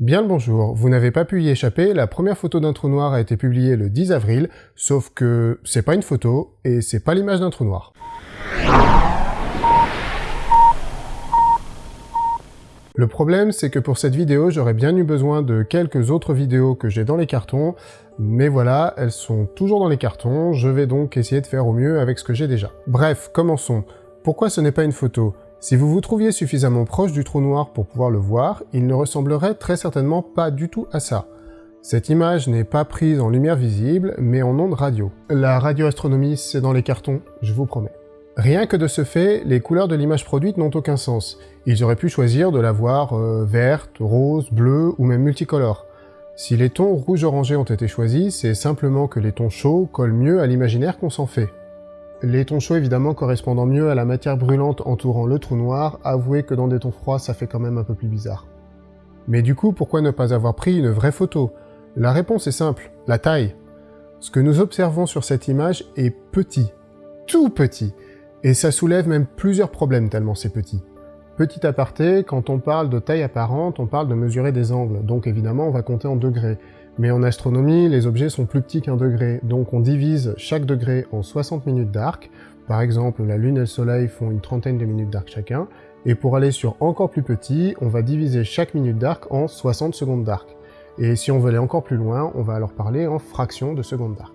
Bien le bonjour, vous n'avez pas pu y échapper, la première photo d'un trou noir a été publiée le 10 avril, sauf que c'est pas une photo, et c'est pas l'image d'un trou noir. Le problème, c'est que pour cette vidéo, j'aurais bien eu besoin de quelques autres vidéos que j'ai dans les cartons, mais voilà, elles sont toujours dans les cartons, je vais donc essayer de faire au mieux avec ce que j'ai déjà. Bref, commençons. Pourquoi ce n'est pas une photo? Si vous vous trouviez suffisamment proche du trou noir pour pouvoir le voir, il ne ressemblerait très certainement pas du tout à ça. Cette image n'est pas prise en lumière visible, mais en ondes radio. La radioastronomie, c'est dans les cartons, je vous promets. Rien que de ce fait, les couleurs de l'image produite n'ont aucun sens. Ils auraient pu choisir de la voir euh, verte, rose, bleue ou même multicolore. Si les tons rouge-orangé ont été choisis, c'est simplement que les tons chauds collent mieux à l'imaginaire qu'on s'en fait. Les tons chauds évidemment correspondant mieux à la matière brûlante entourant le trou noir, avouez que dans des tons froids ça fait quand même un peu plus bizarre. Mais du coup, pourquoi ne pas avoir pris une vraie photo? La réponse est simple, la taille. Ce que nous observons sur cette image est petit, tout petit, et ça soulève même plusieurs problèmes tellement c'est petit. Petit aparté, quand on parle de taille apparente, on parle de mesurer des angles, donc évidemment on va compter en degrés. Mais en astronomie, les objets sont plus petits qu'un degré, donc on divise chaque degré en 60 minutes d'arc. Par exemple, la Lune et le Soleil font une trentaine de minutes d'arc chacun. Et pour aller sur encore plus petit, on va diviser chaque minute d'arc en 60 secondes d'arc. Et si on veut aller encore plus loin, on va alors parler en fractions de secondes d'arc.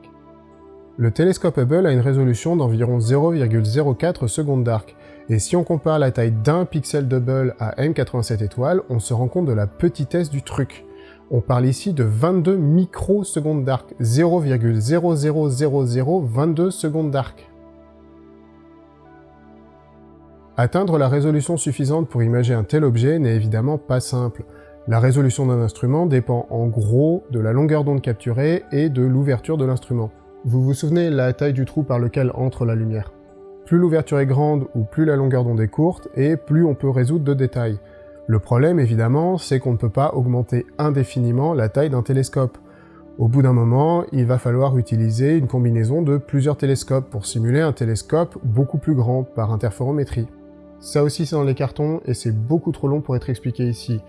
Le télescope Hubble a une résolution d'environ 0,04 secondes d'arc, et si on compare la taille d'un pixel d'Hubble à M87 étoiles, on se rend compte de la petitesse du truc. On parle ici de 22 microsecondes d'arc, 0,000022 secondes d'arc. Atteindre la résolution suffisante pour imager un tel objet n'est évidemment pas simple. La résolution d'un instrument dépend en gros de la longueur d'onde capturée et de l'ouverture de l'instrument. Vous vous souvenez la taille du trou par lequel entre la lumière. Plus l'ouverture est grande ou plus la longueur d'onde est courte, et plus on peut résoudre de détails. Le problème, évidemment, c'est qu'on ne peut pas augmenter indéfiniment la taille d'un télescope. Au bout d'un moment, il va falloir utiliser une combinaison de plusieurs télescopes pour simuler un télescope beaucoup plus grand par interférométrie. Ça aussi c'est dans les cartons et c'est beaucoup trop long pour être expliqué ici.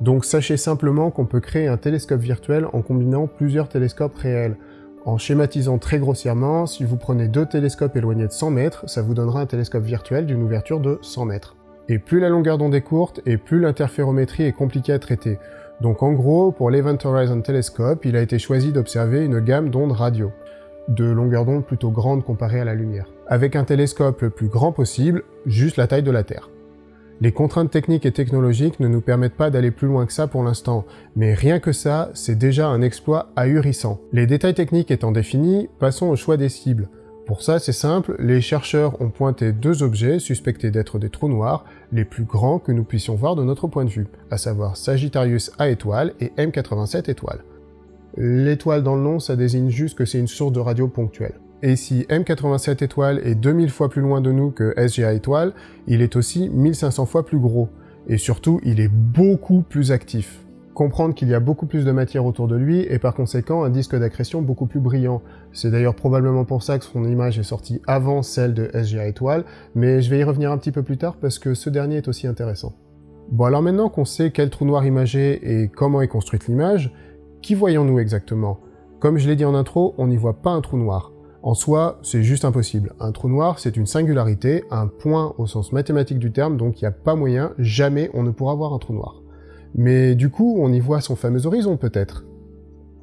Donc sachez simplement qu'on peut créer un télescope virtuel en combinant plusieurs télescopes réels. En schématisant très grossièrement, si vous prenez deux télescopes éloignés de 100 mètres, ça vous donnera un télescope virtuel d'une ouverture de 100 mètres. Et plus la longueur d'onde est courte, et plus l'interférométrie est compliquée à traiter. Donc en gros, pour l'Event Horizon Telescope, il a été choisi d'observer une gamme d'ondes radio, de longueur d'onde plutôt grande comparée à la lumière, avec un télescope le plus grand possible, juste la taille de la Terre. Les contraintes techniques et technologiques ne nous permettent pas d'aller plus loin que ça pour l'instant, mais rien que ça, c'est déjà un exploit ahurissant. Les détails techniques étant définis, passons au choix des cibles. Pour ça, c'est simple, les chercheurs ont pointé deux objets suspectés d'être des trous noirs, les plus grands que nous puissions voir de notre point de vue, à savoir Sagittarius A étoile et M87 étoile. L'étoile dans le nom, ça désigne juste que c'est une source de radio ponctuelle. Et si M87 étoile est 2000 fois plus loin de nous que SGA étoile, il est aussi 1500 fois plus gros. Et surtout, il est beaucoup plus actif comprendre qu'il y a beaucoup plus de matière autour de lui et par conséquent un disque d'accrétion beaucoup plus brillant. C'est d'ailleurs probablement pour ça que son image est sortie avant celle de SGA étoile, mais je vais y revenir un petit peu plus tard parce que ce dernier est aussi intéressant. Bon alors maintenant qu'on sait quel trou noir imager et comment est construite l'image, qui voyons-nous exactement? Comme je l'ai dit en intro, on n'y voit pas un trou noir. En soi, c'est juste impossible. Un trou noir, c'est une singularité, un point au sens mathématique du terme, donc il n'y a pas moyen, jamais on ne pourra voir un trou noir. Mais du coup, on y voit son fameux horizon peut-être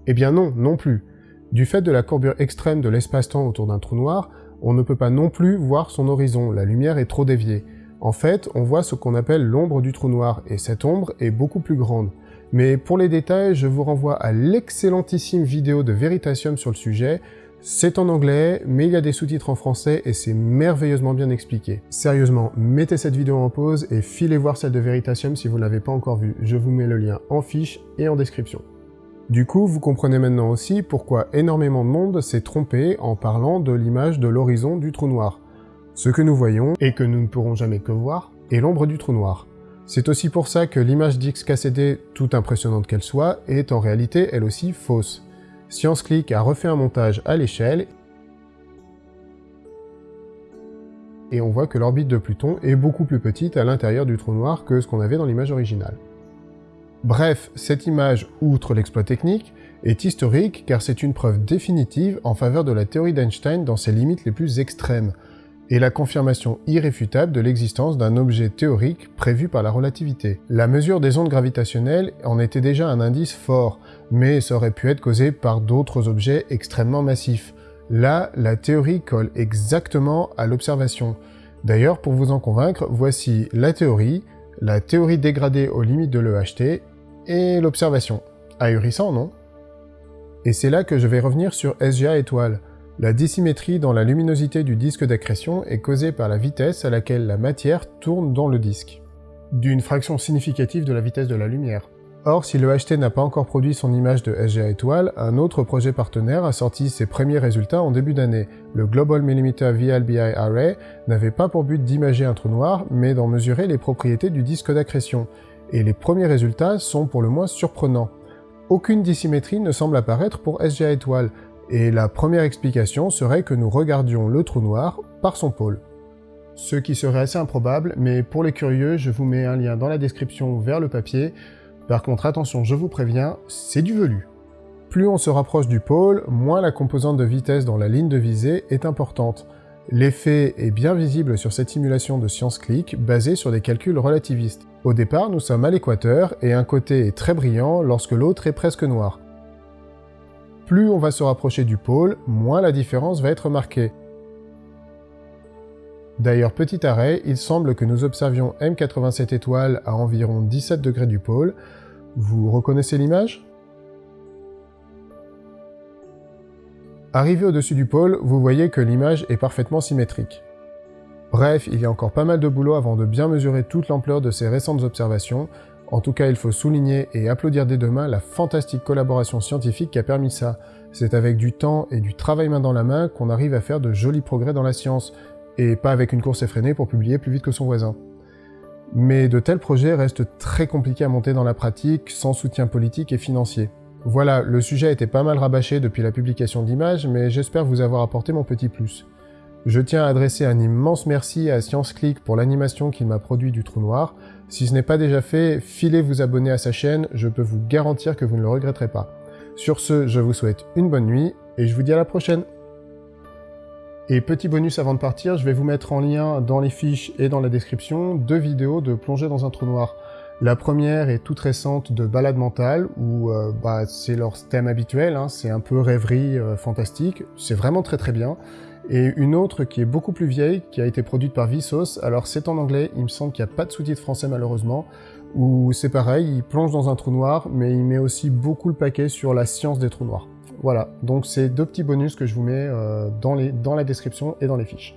Eh bien non, non plus. Du fait de la courbure extrême de l'espace-temps autour d'un trou noir, on ne peut pas non plus voir son horizon, la lumière est trop déviée. En fait, on voit ce qu'on appelle l'ombre du trou noir, et cette ombre est beaucoup plus grande. Mais pour les détails, je vous renvoie à l'excellentissime vidéo de Veritasium sur le sujet, c'est en anglais, mais il y a des sous-titres en français et c'est merveilleusement bien expliqué. Sérieusement, mettez cette vidéo en pause et filez voir celle de Veritasium si vous ne l'avez pas encore vue. Je vous mets le lien en fiche et en description. Du coup, vous comprenez maintenant aussi pourquoi énormément de monde s'est trompé en parlant de l'image de l'horizon du trou noir. Ce que nous voyons, et que nous ne pourrons jamais que voir, est l'ombre du trou noir. C'est aussi pour ça que l'image d'XKCD, toute impressionnante qu'elle soit, est en réalité elle aussi fausse. ScienceClick a refait un montage à l'échelle et on voit que l'orbite de Pluton est beaucoup plus petite à l'intérieur du trou noir que ce qu'on avait dans l'image originale. Bref, cette image, outre l'exploit technique, est historique car c'est une preuve définitive en faveur de la théorie d'Einstein dans ses limites les plus extrêmes, et la confirmation irréfutable de l'existence d'un objet théorique prévu par la relativité. La mesure des ondes gravitationnelles en était déjà un indice fort, mais ça aurait pu être causé par d'autres objets extrêmement massifs. Là, la théorie colle exactement à l'observation. D'ailleurs, pour vous en convaincre, voici la théorie, la théorie dégradée aux limites de l'EHT, et l'observation. Ahurissant, non? Et c'est là que je vais revenir sur SGA étoile. La dissymétrie dans la luminosité du disque d'accrétion est causée par la vitesse à laquelle la matière tourne dans le disque, d'une fraction significative de la vitesse de la lumière. Or, si le HT n'a pas encore produit son image de SGA étoile, un autre projet partenaire a sorti ses premiers résultats en début d'année. Le Global Millimeter VLBI Array n'avait pas pour but d'imager un trou noir, mais d'en mesurer les propriétés du disque d'accrétion. Et les premiers résultats sont pour le moins surprenants. Aucune dissymétrie ne semble apparaître pour SGA étoile, et la première explication serait que nous regardions le trou noir par son pôle. Ce qui serait assez improbable, mais pour les curieux, je vous mets un lien dans la description vers le papier. Par contre, attention, je vous préviens, c'est du velu. Plus on se rapproche du pôle, moins la composante de vitesse dans la ligne de visée est importante. L'effet est bien visible sur cette simulation de science click basée sur des calculs relativistes. Au départ, nous sommes à l'équateur et un côté est très brillant lorsque l'autre est presque noir. Plus on va se rapprocher du pôle, moins la différence va être marquée. D'ailleurs, petit arrêt, il semble que nous observions M87 étoiles à environ 17 degrés du pôle. Vous reconnaissez l'image? Arrivé au-dessus du pôle, vous voyez que l'image est parfaitement symétrique. Bref, il y a encore pas mal de boulot avant de bien mesurer toute l'ampleur de ces récentes observations, en tout cas, il faut souligner et applaudir dès demain la fantastique collaboration scientifique qui a permis ça. C'est avec du temps et du travail main dans la main qu'on arrive à faire de jolis progrès dans la science, et pas avec une course effrénée pour publier plus vite que son voisin. Mais de tels projets restent très compliqués à monter dans la pratique, sans soutien politique et financier. Voilà, le sujet a été pas mal rabâché depuis la publication d'images, mais j'espère vous avoir apporté mon petit plus. Je tiens à adresser un immense merci à ScienceClick pour l'animation qu'il m'a produit du trou noir. Si ce n'est pas déjà fait, filez vous abonner à sa chaîne, je peux vous garantir que vous ne le regretterez pas. Sur ce, je vous souhaite une bonne nuit, et je vous dis à la prochaine et petit bonus avant de partir, je vais vous mettre en lien dans les fiches et dans la description deux vidéos de plongée dans un trou noir. La première est toute récente de Balade mentale, où euh, bah, c'est leur thème habituel, hein, c'est un peu rêverie euh, fantastique, c'est vraiment très très bien et une autre qui est beaucoup plus vieille, qui a été produite par Vsauce. Alors c'est en anglais, il me semble qu'il n'y a pas de sous-titres français malheureusement, où c'est pareil, il plonge dans un trou noir, mais il met aussi beaucoup le paquet sur la science des trous noirs. Voilà, donc c'est deux petits bonus que je vous mets euh, dans, la description et dans les fiches.